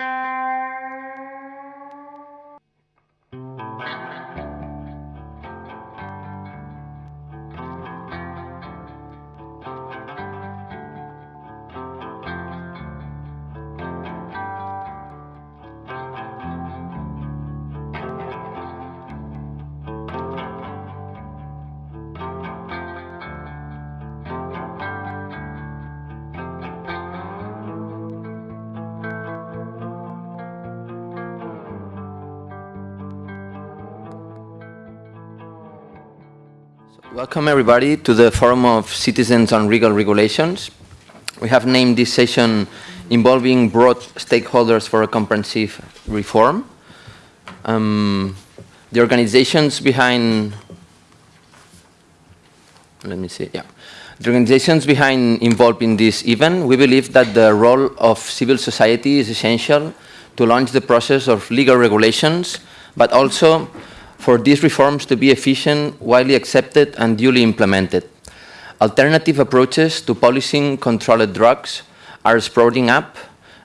you Welcome everybody to the Forum of Citizens on Legal Regulations. We have named this session involving broad stakeholders for a comprehensive reform. Um, the organizations behind, let me see, yeah. The organizations behind involved in this event, we believe that the role of civil society is essential to launch the process of legal regulations, but also for these reforms to be efficient, widely accepted and duly implemented. Alternative approaches to policing controlled drugs are sprouting up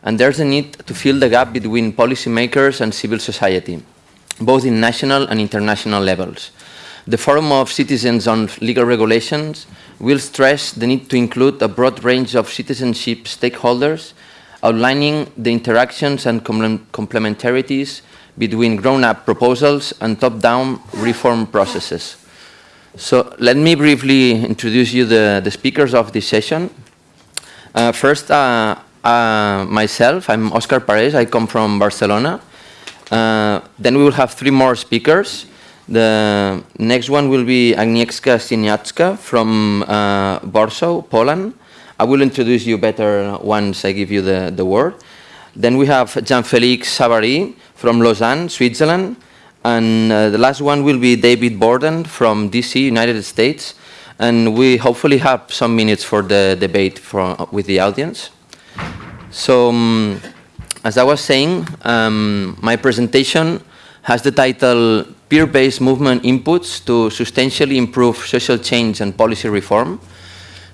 and there's a need to fill the gap between policymakers and civil society, both in national and international levels. The Forum of Citizens on Legal Regulations will stress the need to include a broad range of citizenship stakeholders, outlining the interactions and complementarities between grown-up proposals and top-down reform processes. So let me briefly introduce you the, the speakers of this session. Uh, first, uh, uh, myself, I'm Oscar Parés, I come from Barcelona. Uh, then we will have three more speakers. The next one will be Agnieszka Sieniawska from uh, Warsaw, Poland. I will introduce you better once I give you the, the word. Then we have Jean-Félix Savary from Lausanne, Switzerland. And uh, the last one will be David Borden from DC, United States. And we hopefully have some minutes for the debate for, with the audience. So, um, as I was saying, um, my presentation has the title Peer-Based Movement Inputs to Substantially Improve Social Change and Policy Reform.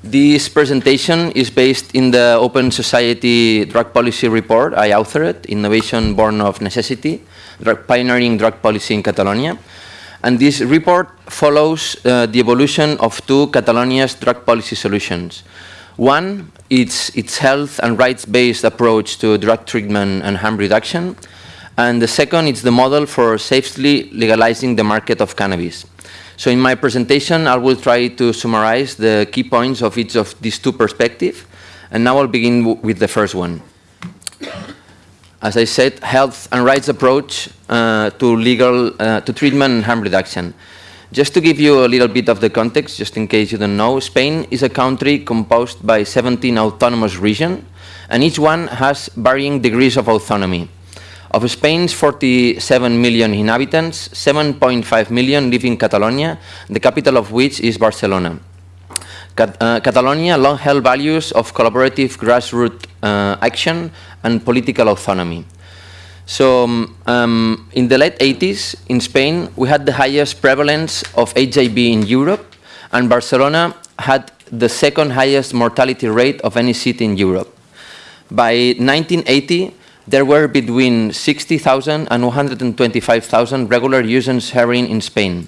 This presentation is based in the Open Society Drug Policy Report I authored, Innovation Born of Necessity, drug Pioneering Drug Policy in Catalonia. And this report follows uh, the evolution of two Catalonia's drug policy solutions. One, it's its health and rights-based approach to drug treatment and harm reduction. And the second, it's the model for safely legalizing the market of cannabis. So in my presentation, I will try to summarize the key points of each of these two perspectives. And now I'll begin with the first one. As I said, health and rights approach uh, to legal, uh, to treatment and harm reduction. Just to give you a little bit of the context, just in case you don't know, Spain is a country composed by 17 autonomous regions, and each one has varying degrees of autonomy. Of Spain's 47 million inhabitants, 7.5 million live in Catalonia, the capital of which is Barcelona. Cat uh, Catalonia long held values of collaborative grassroots uh, action and political autonomy. So um, um, in the late 80s, in Spain, we had the highest prevalence of HIV in Europe, and Barcelona had the second highest mortality rate of any city in Europe. By 1980, there were between 60,000 and 125,000 regular users heroin in Spain.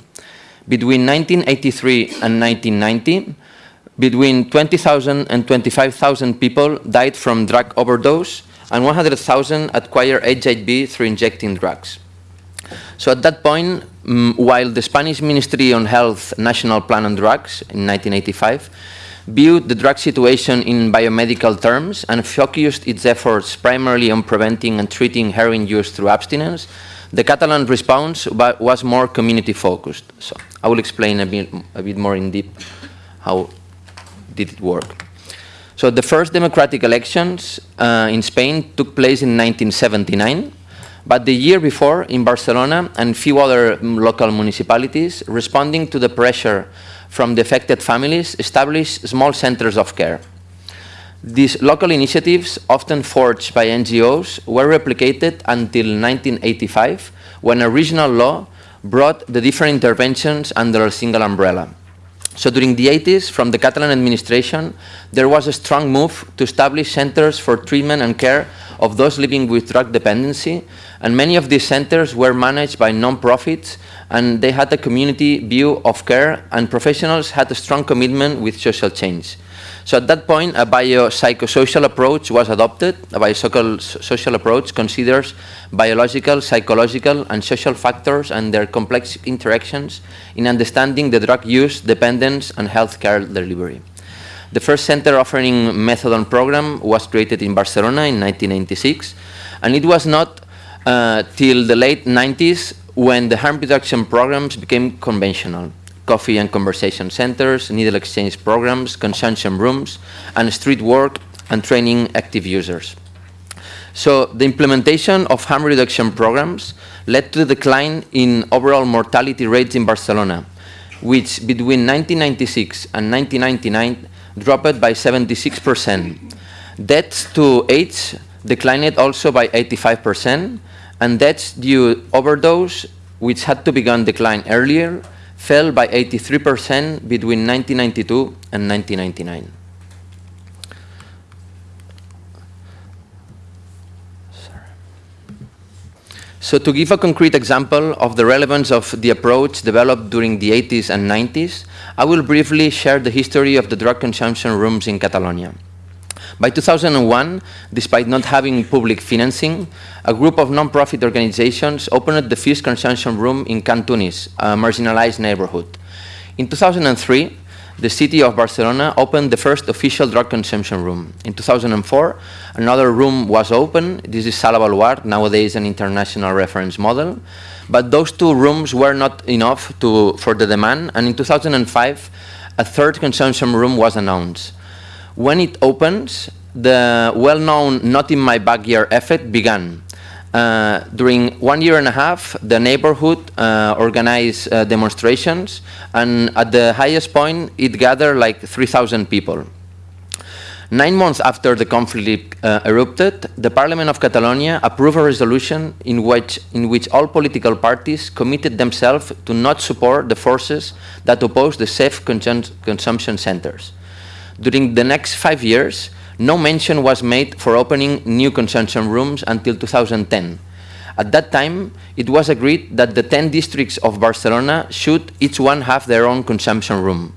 Between 1983 and 1990, between 20,000 and 25,000 people died from drug overdose and 100,000 acquired HIV through injecting drugs. So at that point, um, while the Spanish Ministry on Health National Plan on Drugs in 1985 viewed the drug situation in biomedical terms and focused its efforts primarily on preventing and treating heroin use through abstinence, the Catalan response was more community focused. So I will explain a bit, a bit more in depth how did it work. So the first democratic elections uh, in Spain took place in 1979, but the year before in Barcelona and few other local municipalities, responding to the pressure from the affected families establish small centers of care. These local initiatives, often forged by NGOs, were replicated until 1985, when a regional law brought the different interventions under a single umbrella. So during the 80s, from the Catalan administration, there was a strong move to establish centers for treatment and care of those living with drug dependency, and many of these centers were managed by non-profits, and they had a community view of care, and professionals had a strong commitment with social change. So at that point, a biopsychosocial approach was adopted. A biopsychosocial approach considers biological, psychological, and social factors and their complex interactions in understanding the drug use, dependence, and healthcare delivery. The first center offering methadone program was created in Barcelona in 1996, and it was not uh, till the late 90s when the harm reduction programs became conventional coffee and conversation centers, needle exchange programs, consumption rooms, and street work and training active users. So the implementation of harm reduction programs led to a decline in overall mortality rates in Barcelona, which between 1996 and 1999 dropped by 76%. Deaths to AIDS declined also by 85%, and deaths due overdose, which had to begin decline earlier, fell by 83% between 1992 and 1999. So to give a concrete example of the relevance of the approach developed during the 80s and 90s, I will briefly share the history of the drug consumption rooms in Catalonia. By 2001, despite not having public financing, a group of non-profit organizations opened the first consumption room in Can Tunis, a marginalized neighborhood. In 2003, the city of Barcelona opened the first official drug consumption room. In 2004, another room was opened. This is Sala Baluard, nowadays an international reference model. But those two rooms were not enough to, for the demand, and in 2005, a third consumption room was announced. When it opens, the well-known not in my backyard effect began. Uh, during one year and a half, the neighborhood uh, organized uh, demonstrations, and at the highest point, it gathered like 3,000 people. Nine months after the conflict uh, erupted, the Parliament of Catalonia approved a resolution in which, in which all political parties committed themselves to not support the forces that oppose the safe consum consumption centers. During the next five years, no mention was made for opening new consumption rooms until 2010. At that time, it was agreed that the 10 districts of Barcelona should each one have their own consumption room.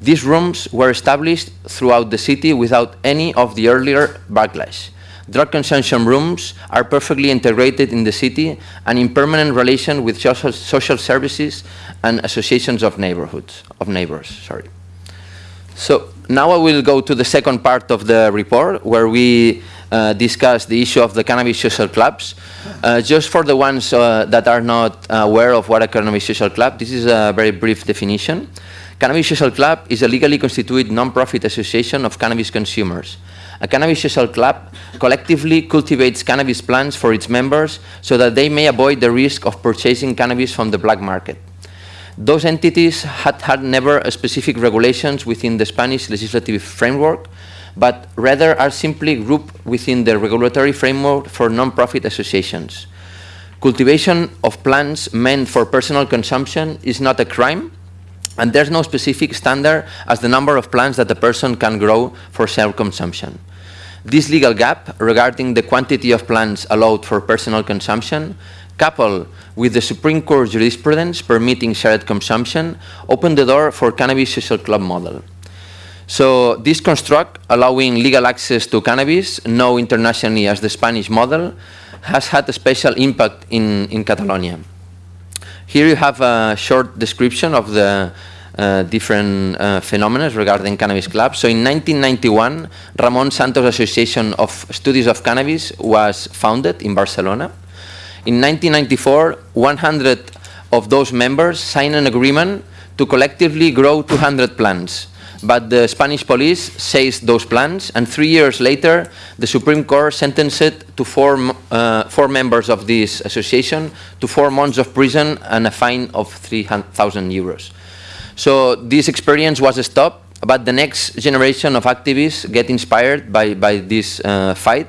These rooms were established throughout the city without any of the earlier backlash. Drug consumption rooms are perfectly integrated in the city and in permanent relation with social, social services and associations of neighborhoods, of neighbors, sorry. So now I will go to the second part of the report where we uh, discuss the issue of the cannabis social clubs. Uh, just for the ones uh, that are not aware of what a cannabis social club, this is a very brief definition. Cannabis Social Club is a legally constituted non-profit association of cannabis consumers. A cannabis social club collectively cultivates cannabis plants for its members so that they may avoid the risk of purchasing cannabis from the black market. Those entities had had never specific regulations within the Spanish legislative framework, but rather are simply grouped within the regulatory framework for non-profit associations. Cultivation of plants meant for personal consumption is not a crime, and there's no specific standard as the number of plants that a person can grow for self-consumption. This legal gap regarding the quantity of plants allowed for personal consumption coupled with the Supreme Court jurisprudence permitting shared consumption, opened the door for cannabis social club model. So this construct, allowing legal access to cannabis, known internationally as the Spanish model, has had a special impact in, in Catalonia. Here you have a short description of the uh, different uh, phenomena regarding cannabis clubs. So in 1991, Ramon Santos Association of Studies of Cannabis was founded in Barcelona. In 1994, 100 of those members signed an agreement to collectively grow 200 plants. But the Spanish police seized those plants, and three years later, the Supreme Court sentenced to four, uh, four members of this association to four months of prison and a fine of 3,000 euros. So this experience was stopped, but the next generation of activists get inspired by, by this uh, fight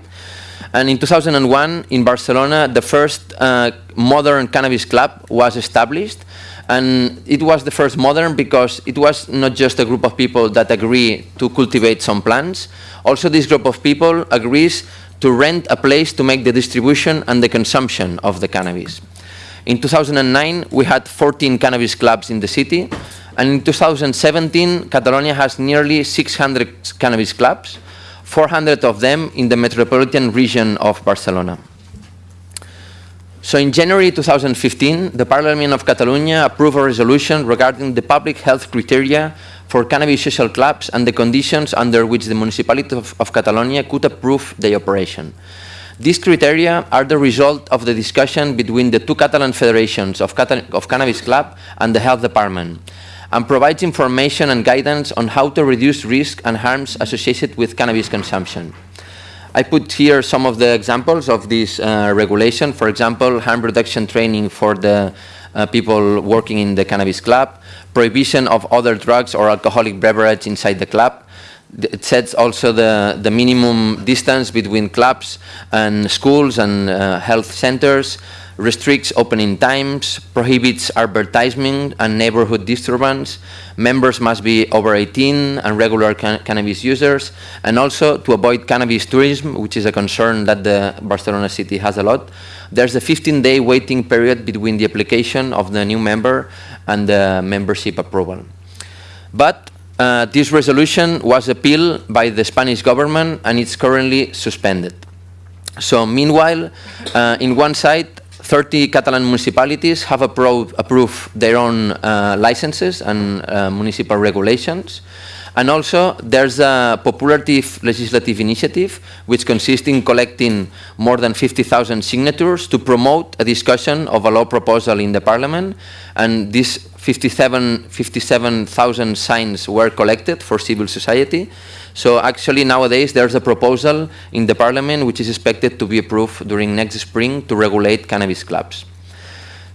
and in 2001, in Barcelona, the first uh, modern cannabis club was established. And it was the first modern because it was not just a group of people that agree to cultivate some plants. Also, this group of people agrees to rent a place to make the distribution and the consumption of the cannabis. In 2009, we had 14 cannabis clubs in the city, and in 2017, Catalonia has nearly 600 cannabis clubs, 400 of them in the metropolitan region of Barcelona. So in January 2015, the Parliament of Catalonia approved a resolution regarding the public health criteria for cannabis social clubs and the conditions under which the municipality of, of Catalonia could approve the operation. These criteria are the result of the discussion between the two Catalan federations of, Cata of Cannabis Club and the Health Department and provides information and guidance on how to reduce risk and harms associated with cannabis consumption. I put here some of the examples of this uh, regulation. For example, harm reduction training for the uh, people working in the cannabis club, prohibition of other drugs or alcoholic beverage inside the club. It sets also the, the minimum distance between clubs and schools and uh, health centers, restricts opening times, prohibits advertising and neighborhood disturbance, members must be over 18 and regular can cannabis users, and also to avoid cannabis tourism, which is a concern that the Barcelona city has a lot. There's a 15-day waiting period between the application of the new member and the membership approval. But uh, this resolution was appealed by the Spanish government and it's currently suspended. So meanwhile, uh, in one side, 30 Catalan municipalities have approved, approved their own uh, licenses and uh, municipal regulations. And also, there's a populative legislative initiative which consists in collecting more than 50,000 signatures to promote a discussion of a law proposal in the parliament. And these 57,000 57, signs were collected for civil society. So actually nowadays there's a proposal in the parliament which is expected to be approved during next spring to regulate cannabis clubs.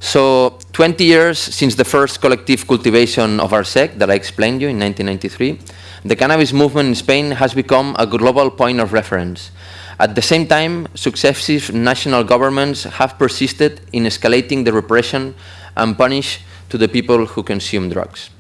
So 20 years since the first collective cultivation of Arsec that I explained you in 1993, the cannabis movement in Spain has become a global point of reference. At the same time, successive national governments have persisted in escalating the repression and punish to the people who consume drugs.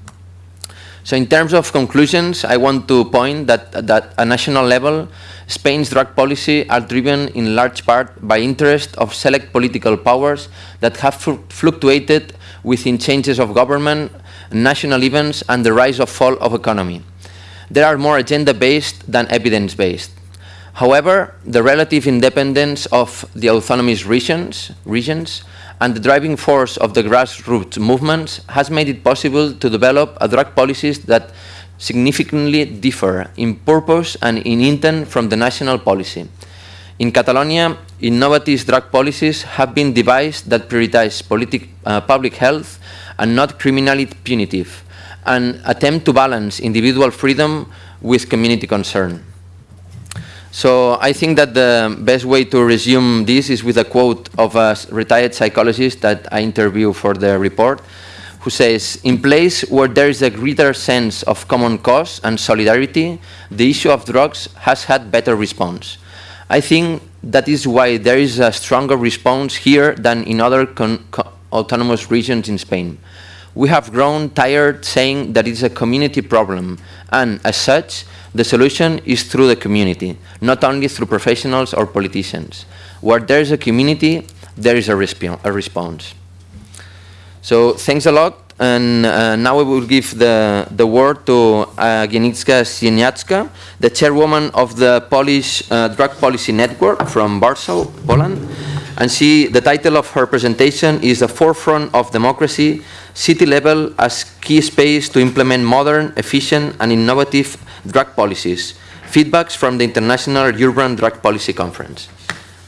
So in terms of conclusions, I want to point that, that at national level, Spain's drug policy are driven in large part by interest of select political powers that have fluctuated within changes of government, national events, and the rise or fall of economy. They are more agenda-based than evidence-based. However, the relative independence of the autonomous regions, regions and the driving force of the grassroots movements has made it possible to develop a drug policies that significantly differ in purpose and in intent from the national policy. In Catalonia, innovative drug policies have been devised that prioritize uh, public health and not criminally punitive, and attempt to balance individual freedom with community concern. So I think that the best way to resume this is with a quote of a retired psychologist that I interviewed for the report, who says, in place where there is a greater sense of common cause and solidarity, the issue of drugs has had better response. I think that is why there is a stronger response here than in other autonomous regions in Spain. We have grown tired saying that it's a community problem, and as such, the solution is through the community, not only through professionals or politicians. Where there is a community, there is a, resp a response. So thanks a lot. And uh, now I will give the, the word to uh, Agnieszka Sieniawska, the chairwoman of the Polish uh, Drug Policy Network from Warsaw, Poland. And she, the title of her presentation is The Forefront of Democracy, City Level as Key Space to Implement Modern, Efficient and Innovative drug policies. Feedbacks from the International Urban Drug Policy Conference.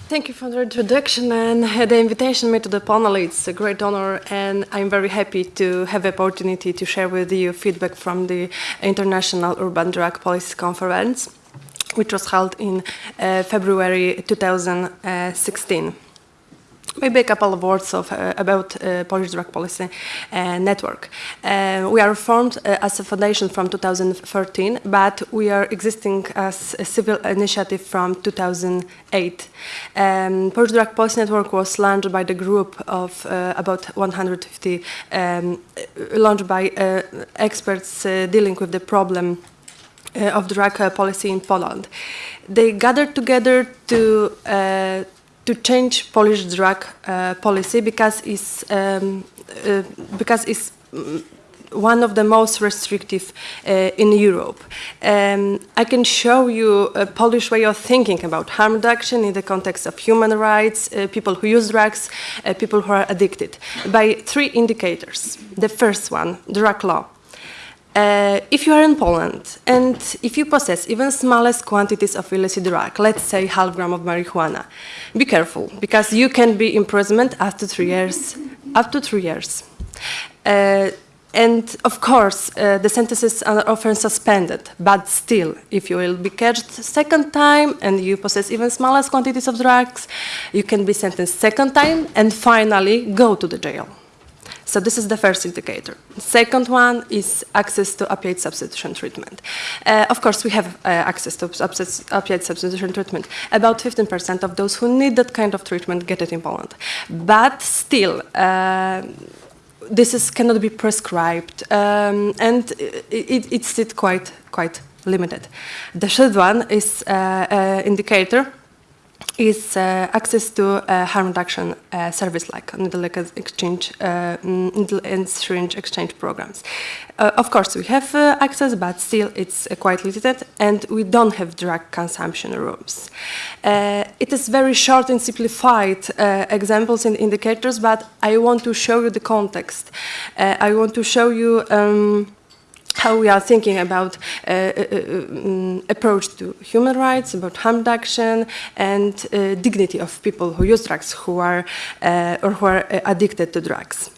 Thank you for the introduction and the invitation made to the panel. It's a great honor and I'm very happy to have the opportunity to share with you feedback from the International Urban Drug Policy Conference, which was held in uh, February 2016. Maybe a couple of words of, uh, about uh, Polish Drug Policy uh, Network. Uh, we are formed uh, as a foundation from 2013, but we are existing as a civil initiative from 2008. Um, Polish Drug Policy Network was launched by the group of uh, about 150, um, launched by experts dealing with the problem of drug policy in Poland. They gathered together to to change Polish drug uh, policy because it's um, uh, because it's mm, one of the most restrictive uh, in Europe. Um, I can show you a Polish way of thinking about harm reduction in the context of human rights, uh, people who use drugs, uh, people who are addicted, by three indicators. The first one, drug law. Uh, if you are in Poland and if you possess even smallest quantities of illicit drug, let's say half gram of marijuana, be careful because you can be imprisoned up to three years. Up to three years. Uh, and of course, uh, the sentences are often suspended, but still, if you will be catched second time and you possess even smallest quantities of drugs, you can be sentenced second time and finally go to the jail. So this is the first indicator. Second one is access to opioid substitution treatment. Uh, of course, we have uh, access to opioid substitution treatment. About 15% of those who need that kind of treatment get it in Poland. But still, uh, this is, cannot be prescribed, um, and it, it's it quite quite limited. The third one is uh, uh, indicator is uh, access to harm reduction uh, service like needle exchange, uh, mm, needle and syringe exchange programs. Of course, we have access, but still it's quite limited, and we don't have drug consumption rooms. it is very short and simplified examples and indicators, but I want to show you the context. I want to show you. Um, how we are thinking about uh, uh, um, approach to human rights, about harm reduction, and uh, dignity of people who use drugs, who are uh, or who are uh, addicted to drugs.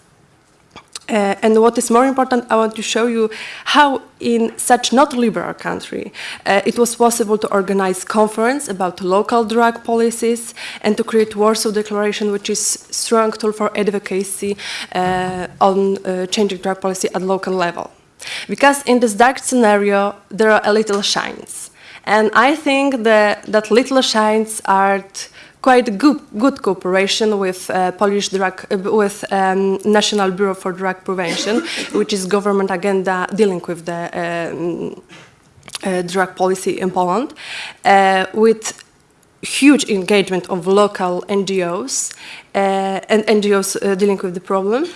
Uh, and what is more important, I want to show you how in such not liberal country it was possible to organize conference about local drug policies and to create Warsaw Declaration, which is strong tool for advocacy on changing drug policy at local level. Because in this dark scenario, there are a little shines. And I think that, that little shines are quite good, good cooperation with uh, Polish drug, uh, with um, National Bureau for Drug Prevention, which is government agenda dealing with the um, uh, drug policy in Poland, uh, with huge engagement of local NGOs uh, and NGOs uh, dealing with the problem,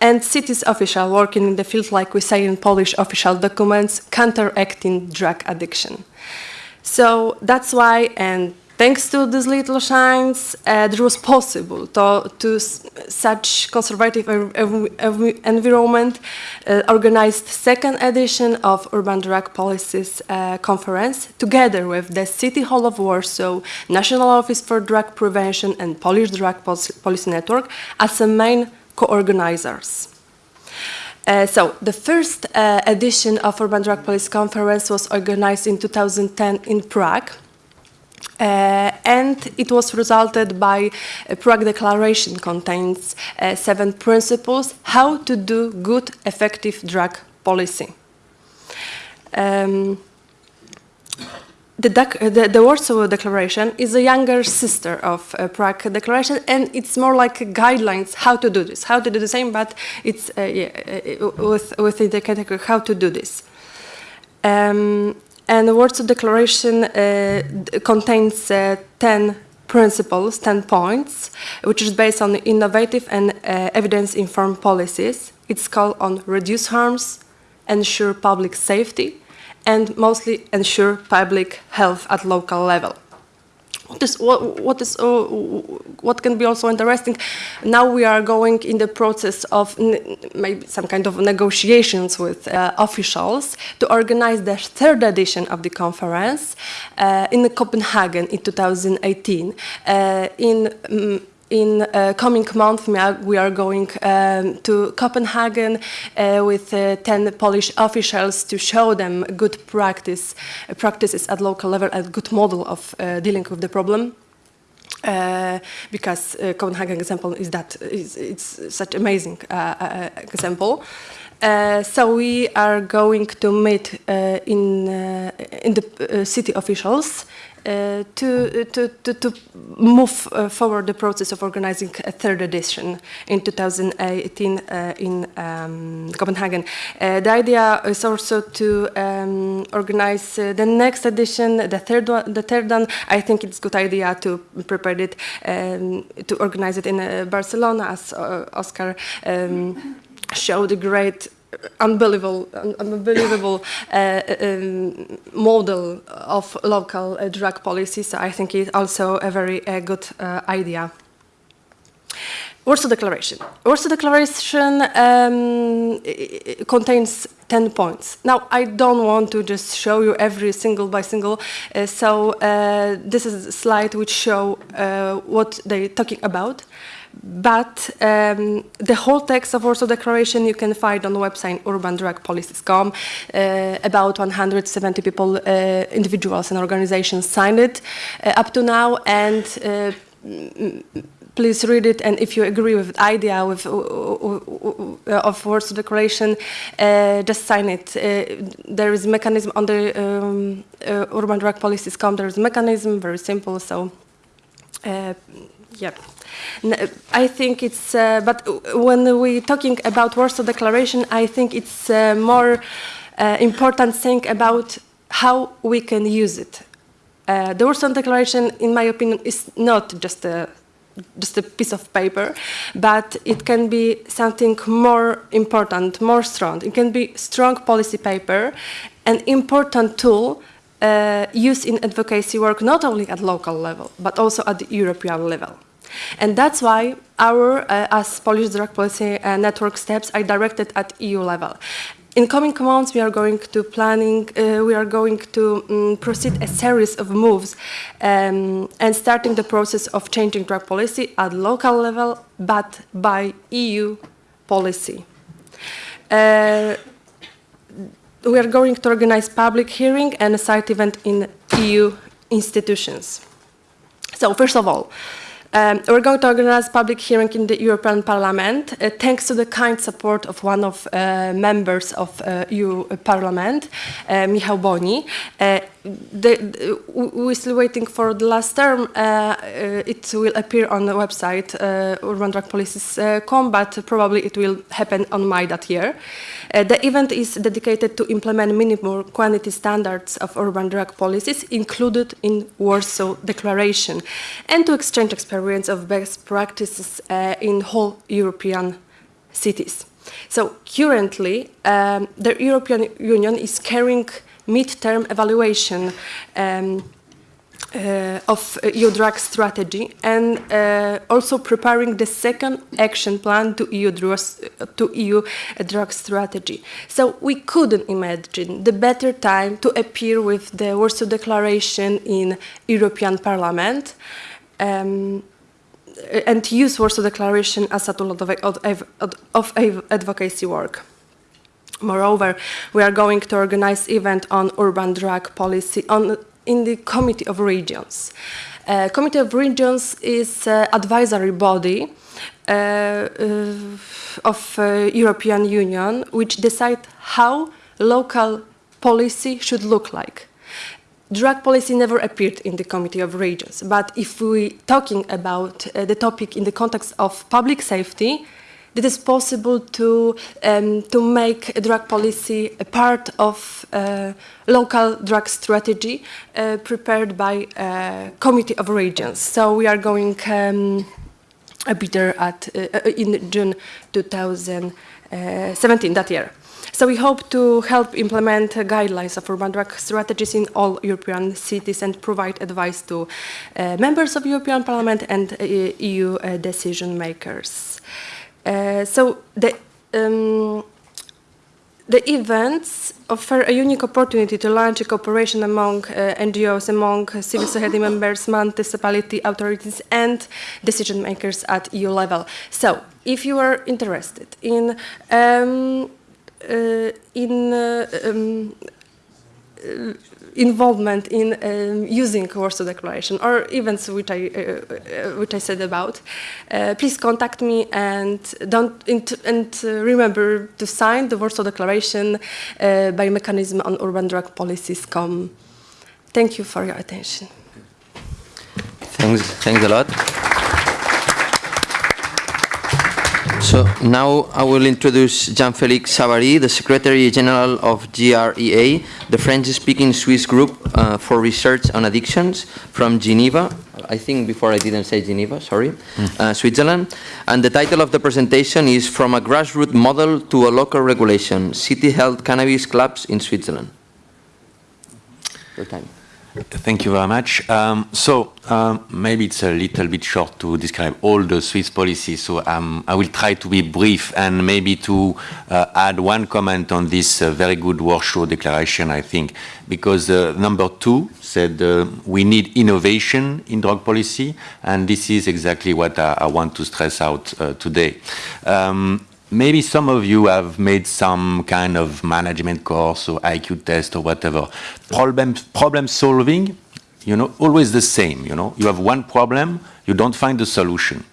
and cities official working in the field, like we say in Polish official documents, counteracting drug addiction. So that's why, and thanks to these little shines, uh, it was possible to, to such conservative environment uh, organized second edition of Urban Drug Policies uh, Conference together with the City Hall of Warsaw, National Office for Drug Prevention and Polish Drug Policy Network as a main co-organizers. Uh, so the first uh, edition of Urban Drug Policy Conference was organized in 2010 in Prague. Uh, and it was resulted by a Prague Declaration contains uh, seven principles how to do good, effective drug policy. Um, the, the, the, Warsaw Declaration is a younger sister of uh, Prague Declaration, and it's more like guidelines how to do this, how to do the same, but it's uh, yeah, uh, with, within the category how to do this. Um, and the Warsaw Declaration uh, contains uh, 10 principles, 10 points, which is based on innovative and uh, evidence-informed policies. It's called on reduce harms, ensure public safety, and mostly ensure public health at local level. What is, what, what, is, uh, what can be also interesting, now we are going in the process of maybe some kind of negotiations with uh, officials to organize the third edition of the conference uh, in Copenhagen in 2018. Uh, in um, in uh, coming month, we are going um, to Copenhagen uh, with uh, 10 Polish officials to show them good practice, practices at local level, a good model of uh, dealing with the problem. uh, because uh, Copenhagen example is that is it's such amazing example. Uh, so we are going to meet uh, in uh, in the uh, city officials uh, to, to, to, to move forward the process of organizing a third edition in 2018 uh, in um, Copenhagen. The idea is also to um, organize the next edition, the third one. The third one, I think it's a good idea to prepare it um, to organize it in Barcelona, as Oscar um, showed a great unbelievable, un- unbelievable uh, um, model of local uh, drug policy. So I think it's also a very uh, good uh, idea. Warsaw Declaration. Warsaw Declaration um, contains 10 points. Now, I don't want to just show you every single by single, uh, so uh, this is a slide which show uh, what they're talking about. But um, the whole text of Warsaw Declaration you can find on the website urbandrugpolicies.com. Uh, about 170 people, uh, individuals and organizations signed it uh, up to now, and uh, please read it and if you agree with the idea with, uh, uh, of Warsaw Declaration, just sign it. There is mechanism on the um, urban drug there is a mechanism, very simple, so yeah. I think it's, uh, but when we're talking about Warsaw Declaration, I think it's uh, more uh, important thing about how we can use it. Uh, the Warsaw Declaration, in my opinion, is not just a just a piece of paper, but it can be something more important, more strong. It can be strong policy paper, an important tool uh, used in advocacy work not only at local level, but also at the European level. And that's why our, uh, as Polish Drug Policy uh, Network steps are directed at EU level. In coming months, we are going to planning, uh, we are going to um, proceed a series of moves um, and starting the process of changing drug policy at local level, but by EU policy. Uh, we are going to organize public hearing and a side event in EU institutions. So first of all, um, we're going to organize public hearing in the European Parliament, uh, thanks to the kind support of one of uh, members of uh, EU Parliament, uh, Michał Boni. Uh, the, we're still waiting for the last term. Uh, uh, it will appear on the website uh, urbandrugpolicies.com, but probably it will happen on May that year. Uh, the event is dedicated to implement minimum quantity standards of urban drug policies included in Warsaw Declaration and to exchange experience of best practices uh, in whole European cities. So currently, um, the European Union is carrying mid-term evaluation um, uh, of EU drug strategy and uh, also preparing the second action plan to EU, drugs, to EU drug strategy. So we couldn't imagine the better time to appear with the Warsaw Declaration in European Parliament. Um, and use Warsaw Declaration as a tool of, of, of advocacy work. Moreover, we are going to organize event on urban drug policy on, in the Committee of Regions. Uh, Committee of Regions is an advisory body uh, uh, of uh, European Union which decide how local policy should look like. Drug policy never appeared in the Committee of Regions, but if we're talking about uh, the topic in the context of public safety, it is possible to, um, to make drug policy a part of uh, local drug strategy uh, prepared by uh, Committee of Regions. So we are going um, a bit there at, uh, in June 2017, that year. So we hope to help implement uh, guidelines of urban drug strategies in all European cities and provide advice to uh, members of European Parliament and uh, EU uh, decision makers. Uh, so the um, the events offer a unique opportunity to launch a cooperation among uh, NGOs, among civil society members, municipality authorities, and decision makers at EU level. So, if you are interested in um, uh, in uh, um, involvement in um, using Warsaw Declaration or events which I, uh, uh, which I said about, uh, please contact me and don't and uh, remember to sign the Warsaw Declaration uh, by mechanism on urban drug policies. Com. Thank you for your attention. Thanks, thanks a lot. So now I will introduce Jean-Félix Savary, the Secretary General of GREA, the French-speaking Swiss group uh, for research on addictions from Geneva. I think before I didn't say Geneva, sorry, uh, Switzerland. And the title of the presentation is From a Grassroots Model to a Local Regulation, City Health Cannabis Clubs in Switzerland. Your time. Thank you very much. Um, so um, maybe it's a little bit short to describe all the Swiss policies, so um, I will try to be brief and maybe to uh, add one comment on this uh, very good Warsaw Declaration, I think, because uh, number two said uh, we need innovation in drug policy, and this is exactly what I, I want to stress out uh, today. Maybe some of you have made some kind of management course or IQ test or whatever. Problem, problem solving, you know, always the same, you know. You have one problem, you don't find the solution.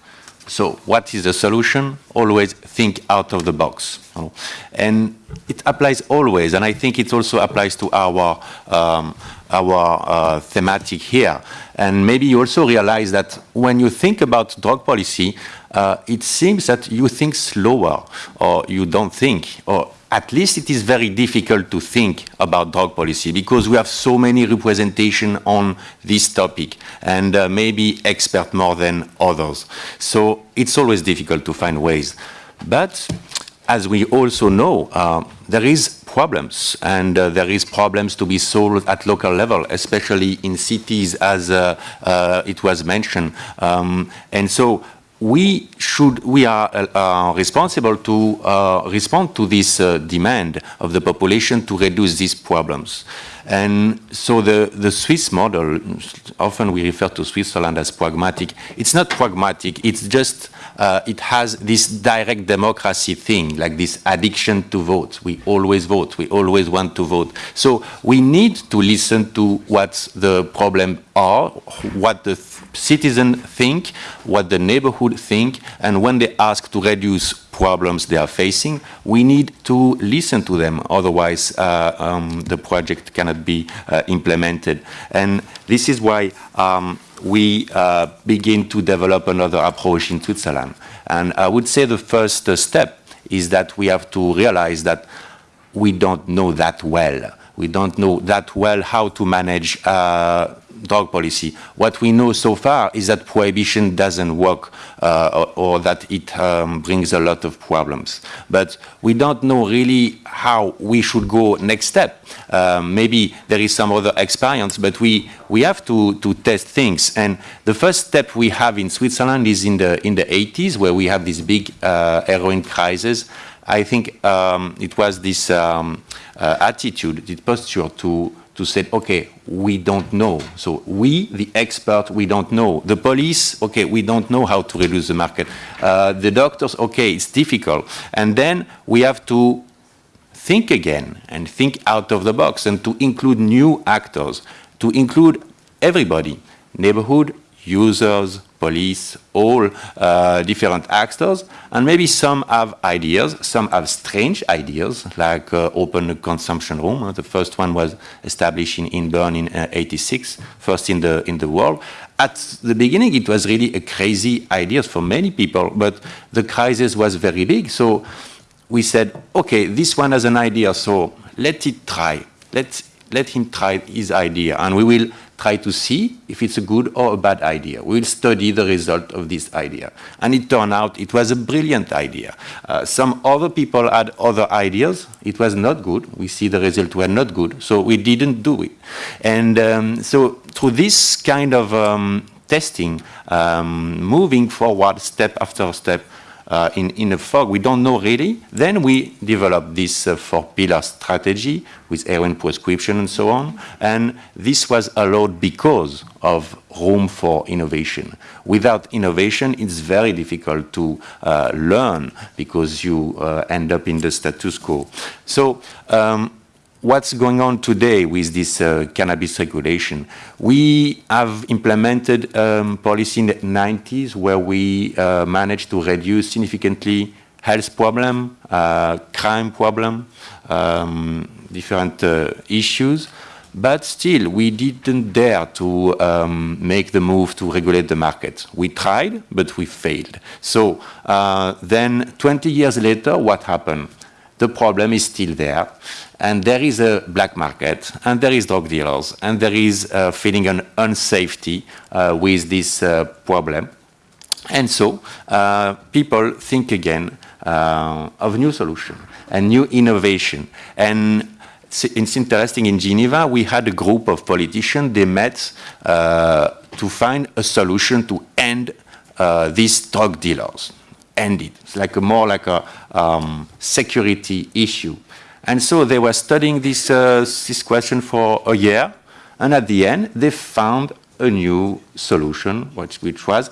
So what is the solution? Always think out of the box. You know? And it applies always, and I think it also applies to our, um, our uh, thematic here. And maybe you also realize that when you think about drug policy, uh, it seems that you think slower, or you don't think, or at least it is very difficult to think about drug policy because we have so many representation on this topic and uh, maybe expert more than others. So it's always difficult to find ways. But as we also know, uh, there is problems and uh, there is problems to be solved at local level, especially in cities as uh, uh it was mentioned. Um, and so we should we are uh, responsible to uh, respond to this uh, demand of the population to reduce these problems. And so the the Swiss model often we refer to Switzerland as pragmatic it's not pragmatic it's just uh, it has this direct democracy thing like this addiction to vote. We always vote we always want to vote. So we need to listen to what the problem are what the citizens think, what the neighborhood think, and when they ask to reduce problems they are facing, we need to listen to them. Otherwise, uh, um, the project cannot be uh, implemented. And this is why um, we uh, begin to develop another approach in Switzerland. And I would say the first step is that we have to realize that we don't know that well. We don't know that well how to manage uh, drug policy. What we know so far is that prohibition doesn't work uh, or, or, that it um, brings a lot of problems. But we don't know really how we should go next step. Um, maybe there is some other experience, but we, we have to, to test things. And the first step we have in Switzerland is in the, in the 80s, where we have this big uh, heroin crisis. I think um, it was this um, uh, attitude, this posture to to say, okay, we don't know. So we, the expert, we don't know. The police, okay, we don't know how to reduce the market. Uh, the doctors, okay, it's difficult. And then we have to think again and think out of the box and to include new actors, to include everybody, neighborhood, users, police, all uh, different actors, and maybe some have ideas, some have strange ideas, like uh, open consumption room. The first one was established in, in Bern in uh, 86, first in the, in the world. At the beginning, it was really a crazy idea for many people, but the crisis was very big, so we said, okay, this one has an idea, so let it try. Let's let him try his idea, and we will try to see if it's a good or a bad idea. We'll study the result of this idea. And it turned out it was a brilliant idea. Uh, some other people had other ideas. It was not good. We see the result were not good, so we didn't do it. And um, so through this kind of um, testing, um, moving forward step after step, uh, in, in a fog we don't know really. Then we develop this uh, four pillar strategy with heroin prescription and so on. And this was allowed because of room for innovation. Without innovation, it's very difficult to uh, learn because you uh, end up in the status quo. So um, what's going on today with this uh, cannabis regulation? We have implemented um, policy in the 90s where we uh, managed to reduce significantly health problem, uh, crime problem, um, different uh, issues. But still, we didn't dare to um, make the move to regulate the market. We tried, but we failed. So uh, then 20 years later, what happened? The problem is still there. And there is a black market, and there is drug dealers, and there is a feeling an unsafety uh, with this uh, problem. And so uh, people think again uh, of new solution and new innovation. And it's interesting, in Geneva, we had a group of politicians, they met uh, to find a solution to end uh, these drug dealers. End it. It's like a, more like a um, security issue. And so they were studying this, uh, this question for a year, and at the end, they found a new solution, which, which was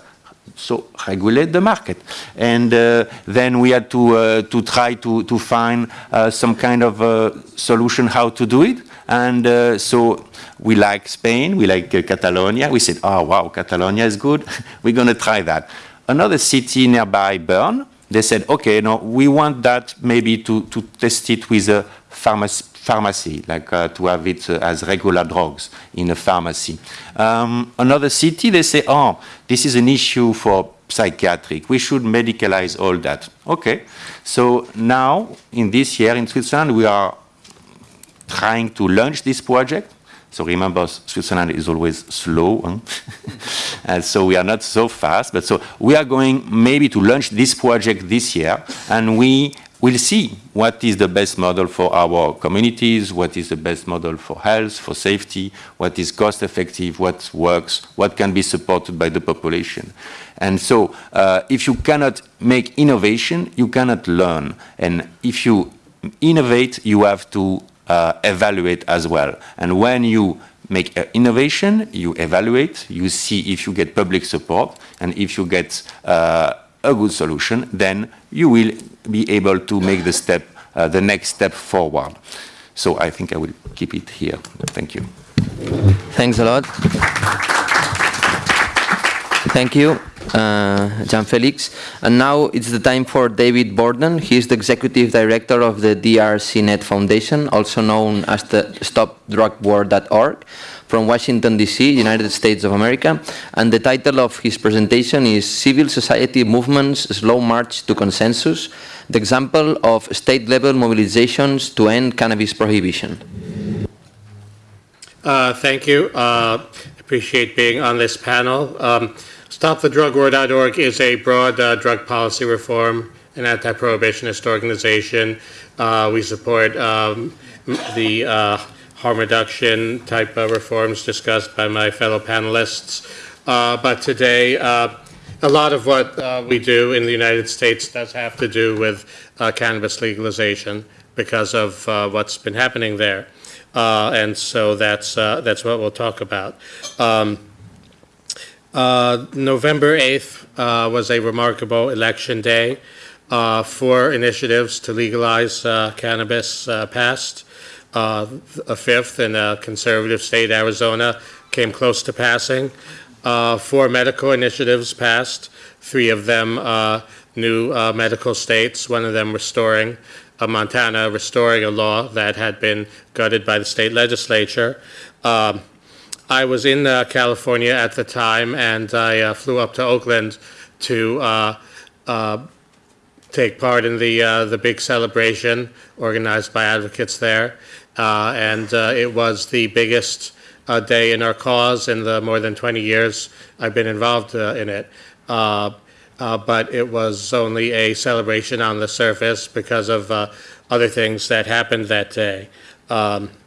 so regulate the market. And uh, then we had to, uh, to try to, to find uh, some kind of uh, solution how to do it. And uh, so we like Spain, we like uh, Catalonia. We said, oh, wow, Catalonia is good. We're going to try that. Another city nearby, Bern, they said, okay, no, we want that maybe to, to test it with a pharmacy, pharmacy like uh, to have it uh, as regular drugs in a pharmacy. Um, another city, they say, oh, this is an issue for psychiatric. We should medicalize all that. Okay. So now, in this year in Switzerland, we are trying to launch this project. So remember, Switzerland is always slow, huh? and so we are not so fast. But so we are going maybe to launch this project this year, and we will see what is the best model for our communities, what is the best model for health, for safety, what is cost effective, what works, what can be supported by the population. And so uh, if you cannot make innovation, you cannot learn. And if you innovate, you have to uh, evaluate as well. And when you make innovation, you evaluate, you see if you get public support, and if you get uh, a good solution, then you will be able to make the step, uh, the next step forward. So I think I will keep it here. Thank you. Thanks a lot. Thank you, uh, Jean-Felix. And now it's the time for David Borden. He is the Executive Director of the DRCNet Foundation, also known as the StopDrugWar.org from Washington, D.C., United States of America, and the title of his presentation is Civil Society Movements Slow March to Consensus, the example of state-level mobilizations to end cannabis prohibition. Uh, thank you. Uh, appreciate being on this panel. Um, StopTheDrugWar.org is a broad uh, drug policy reform and anti-prohibitionist organization. Uh, we support um, the uh, harm reduction type of reforms discussed by my fellow panelists. Uh, but today, uh, a lot of what uh, we do in the United States does have to do with cannabis legalization because of what's been happening there. And so that's, that's what we'll talk about. Um, November 8th was a remarkable election day. four initiatives to legalize cannabis passed. Uh, a fifth in a conservative state, Arizona, came close to passing. Uh, four medical initiatives passed, three of them uh, new uh, medical states, one of them restoring, uh, Montana restoring a law that had been gutted by the state legislature. Um, I was in uh, California at the time, and I flew up to Oakland to take part in the the big celebration organized by advocates there. Uh, and uh, it was the biggest uh, day in our cause in the more than 20 years I've been involved in it. but it was only a celebration on the surface because of other things that happened that day. Um, uh,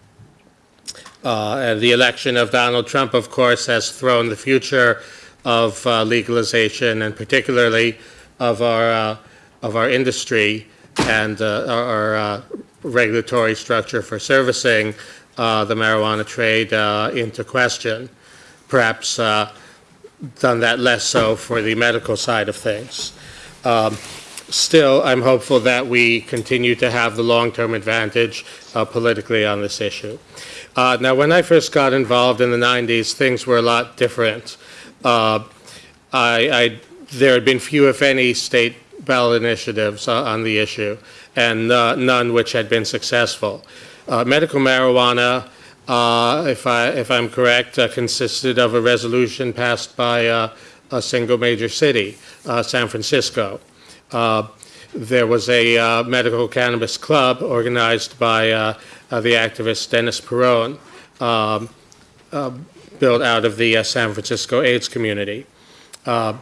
and the election of Donald Trump, of course, has thrown the future of uh, legalization and particularly of our uh, of our industry and our regulatory structure for servicing uh, the marijuana trade uh, into question. Perhaps uh, done that less so for the medical side of things. Um, Still, I'm hopeful that we continue to have the long-term advantage uh, politically on this issue. Uh, Now, when I first got involved in the 90s, things were a lot different. Uh, I, I, there had been few, if any, state ballot initiatives uh, on the issue, and uh, none which had been successful. Uh, Medical marijuana, uh, if I, if I'm correct, consisted of a resolution passed by a single major city, San Francisco. There was a uh, medical cannabis club organized by uh, uh, the activist Dennis Peron, um, uh, built out of the uh, San Francisco AIDS community. Uh,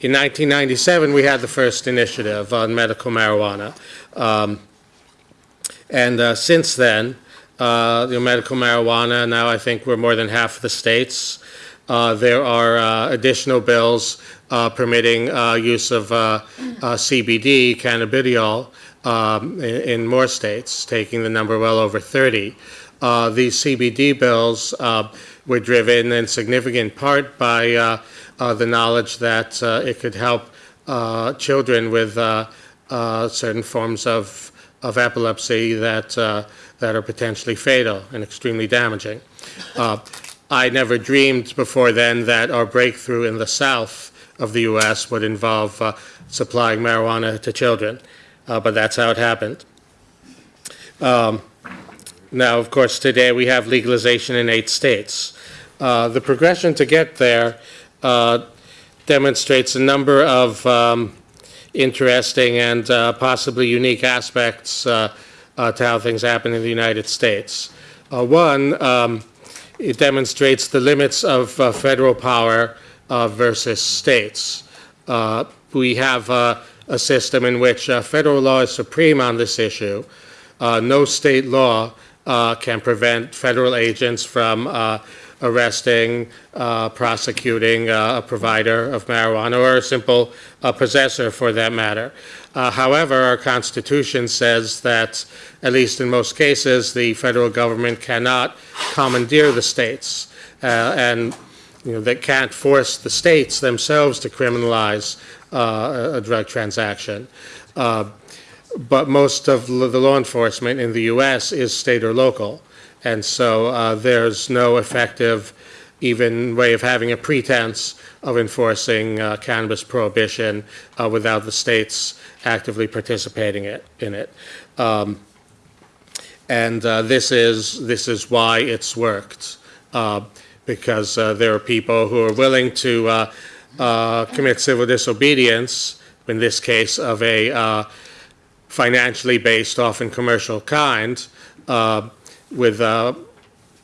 In 1997, we had the first initiative on medical marijuana. Um, And since then, the medical marijuana, now I think we're more than half of the states. There are additional bills uh, permitting uh, use of uh, uh, CBD, cannabidiol, um, in in more states, taking the number well over 30. Uh, These CBD bills uh, were driven in significant part by the knowledge that it could help children with certain forms of of epilepsy that, that are potentially fatal and extremely damaging. I never dreamed before then that our breakthrough in the south of the U.S. would involve uh, supplying marijuana to children, uh, but that's how it happened. Um, Now, of course, today we have legalization in eight states. Uh, The progression to get there uh, demonstrates a number of um, interesting and uh, possibly unique aspects uh, to how things happen in the United States. One, um, it demonstrates the limits of federal power versus states. Uh, We have uh, a system in which uh, federal law is supreme on this issue. Uh, No state law uh, can prevent federal agents from uh, arresting, uh, prosecuting uh, a provider of marijuana or a simple uh, possessor for that matter. Uh, However, our Constitution says that, at least in most cases, the federal government cannot commandeer the states uh, and you know, they can't force the states themselves to criminalize uh, a a drug transaction. Uh, But most of the law enforcement in the U.S. is state or local. And so uh, there's no effective even way of having a pretense of enforcing uh, cannabis prohibition uh, without the states actively participating it, in it. Um, And uh, this is, this is why it's worked, uh, because uh, there are people who are willing to uh, uh, commit civil disobedience, in this case of a financially based, often commercial kind, with,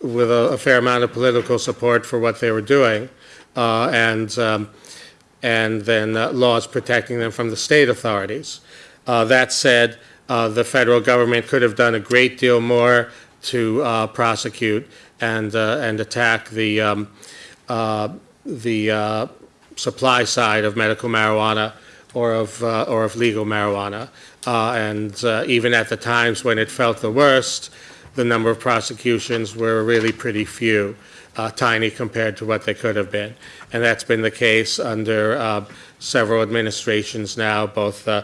with a a fair amount of political support for what they were doing, uh, and, um, and then uh, laws protecting them from the state authorities. Uh, That said, the federal government could have done a great deal more to prosecute and, uh, and attack the, um, uh, the uh, supply side of medical marijuana or of, or of legal marijuana. And even at the times when it felt the worst, the number of prosecutions were really pretty few, uh, tiny compared to what they could have been. And that's been the case under uh, several administrations now, both uh,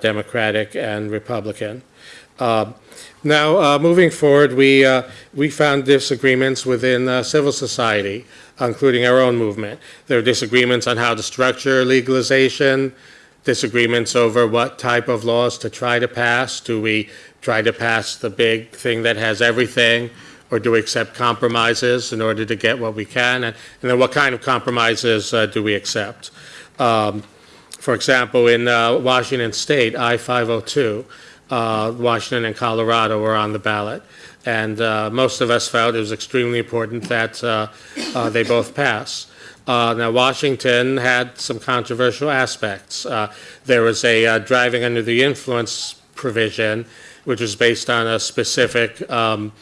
Democratic and Republican. Now, uh, moving forward, we, uh, we found disagreements within uh, civil society, including our own movement. There are disagreements on how to structure legalization, disagreements over what type of laws to try to pass. Do we try to pass the big thing that has everything, or do we accept compromises in order to get what we can? And and then what kind of compromises uh, do we accept? Um, For example, in uh, Washington State, I-502, uh, Washington and Colorado were on the ballot. And uh, most of us felt it was extremely important that uh, uh, they both pass. Uh, Now, Washington had some controversial aspects. Uh, There was a driving under the influence provision, which was based on a specific um,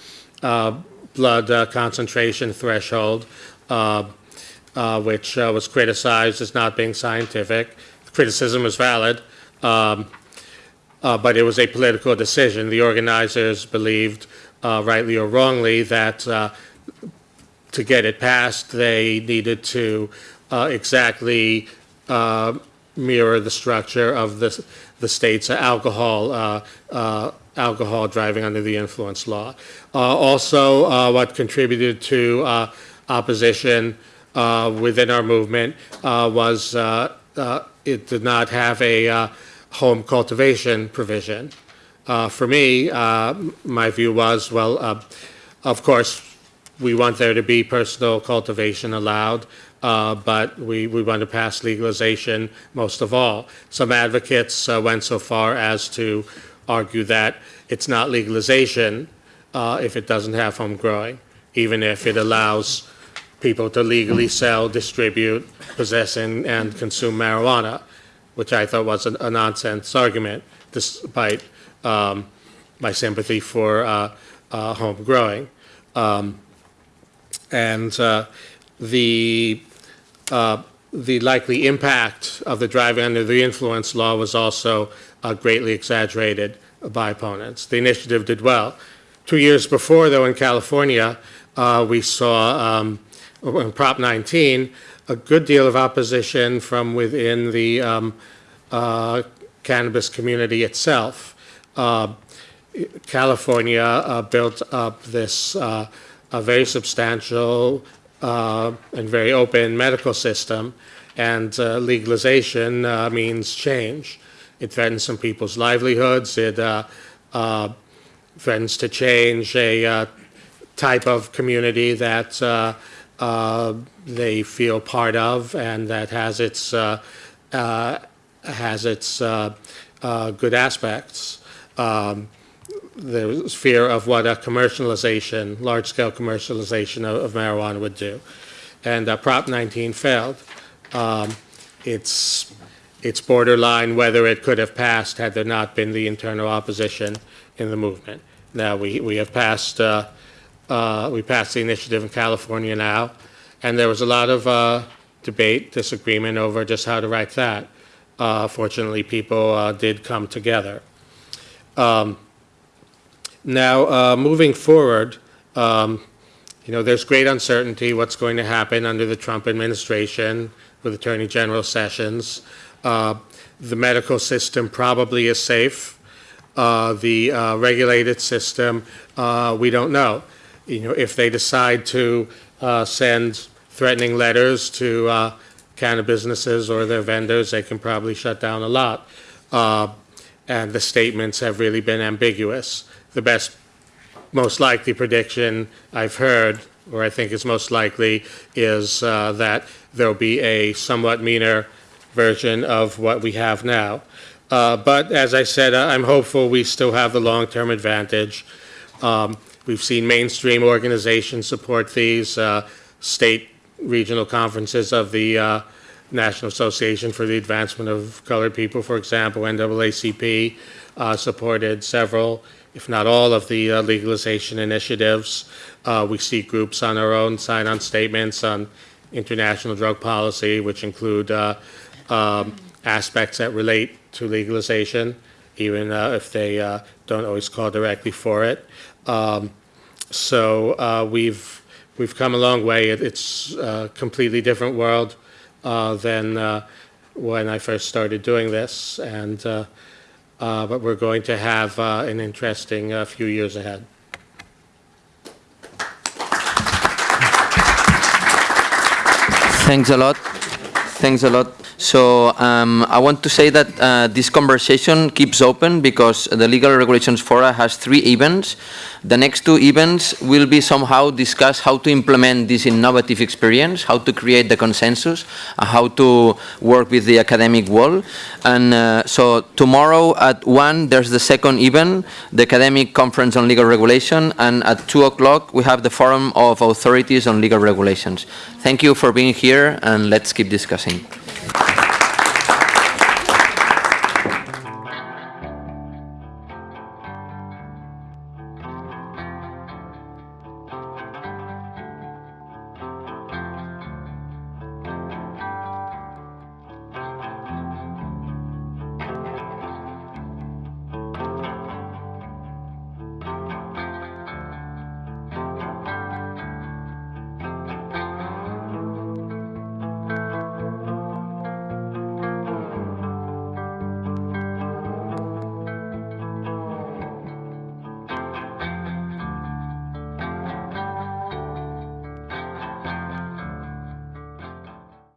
blood concentration threshold, which was criticized as not being scientific. The Criticism was valid, um, uh, but it was a political decision. The organizers believed, uh, rightly or wrongly, that uh, to get it passed, they needed to uh, exactly uh, mirror the structure of the, the state's alcohol, uh, alcohol driving under the influence law. Also, what contributed to opposition within our movement was it did not have a home cultivation provision. Uh, For me, uh, my view was, well, uh, of course, we want there to be personal cultivation allowed, uh, but we, we want to pass legalization most of all. Some advocates uh, went so far as to argue that it's not legalization uh, if it doesn't have home growing, even if it allows people to legally sell, distribute, possess, and, and consume marijuana, which I thought was a, a nonsense argument, despite um, my sympathy for uh, uh, home growing. Um, and uh, the uh, the likely impact of the driving under the influence law was also uh, greatly exaggerated by opponents. The initiative did well. Two years before, though, in California, uh, we saw um, Prop 19 a good deal of opposition from within the um, uh, cannabis community itself. Uh, California uh, built up this uh, a very substantial uh, and very open medical system, and uh, legalization means change. It threatens some people's livelihoods. It threatens to change a type of community that they feel part of and that has its uh, uh, has its uh, good aspects. Um, there's fear of what a commercialization, large-scale commercialization of, of marijuana would do. And uh, Prop 19 failed. Um, it's, it's borderline whether it could have passed had there not been the internal opposition in the movement. Now, we, we have passed, uh, uh, we passed the initiative in California now, and there was a lot of uh, debate, disagreement over just how to write that. Uh, Fortunately, people uh, did come together. Um, now, uh, moving forward, um, you know, there's great uncertainty what's going to happen under the Trump administration with Attorney General Sessions. Uh, the medical system probably is safe. Uh, the uh, regulated system, uh, we don't know. You know, if they decide to send threatening letters to uh, cannabis businesses or their vendors, they can probably shut down a lot. Uh, and the statements have really been ambiguous. The best, most likely prediction I've heard, or I think is most likely, is uh, that there'll be a somewhat meaner version of what we have now. Uh, But as I said, I'm hopeful we still have the long-term advantage. Um, We've seen mainstream organizations support these, uh, state regional conferences of the uh, National Association for the Advancement of Colored People, for example, NAACP, uh, supported several, if not all, of the uh, legalization initiatives. Uh, We see groups on our own sign on statements on international drug policy, which include uh, um, aspects that relate to legalization, even uh, if they don't always call directly for it. Um, So we've, we've come a long way. It- It's a completely different world uh, than uh, when I first started doing this, and, uh, uh, but we're going to have uh, an interesting uh, few years ahead. Thanks a lot. Thanks a lot. So um, I want to say that uh, this conversation keeps open because the Legal Regulations Fora has three events. The next two events will be somehow discuss how to implement this innovative experience, how to create the consensus, uh, how to work with the academic world. And uh, so tomorrow at 1 there's the second event, the Academic Conference on Legal Regulation, and at 2 o'clock we have the Forum of Authorities on Legal Regulations. Thank you for being here and let's keep discussing.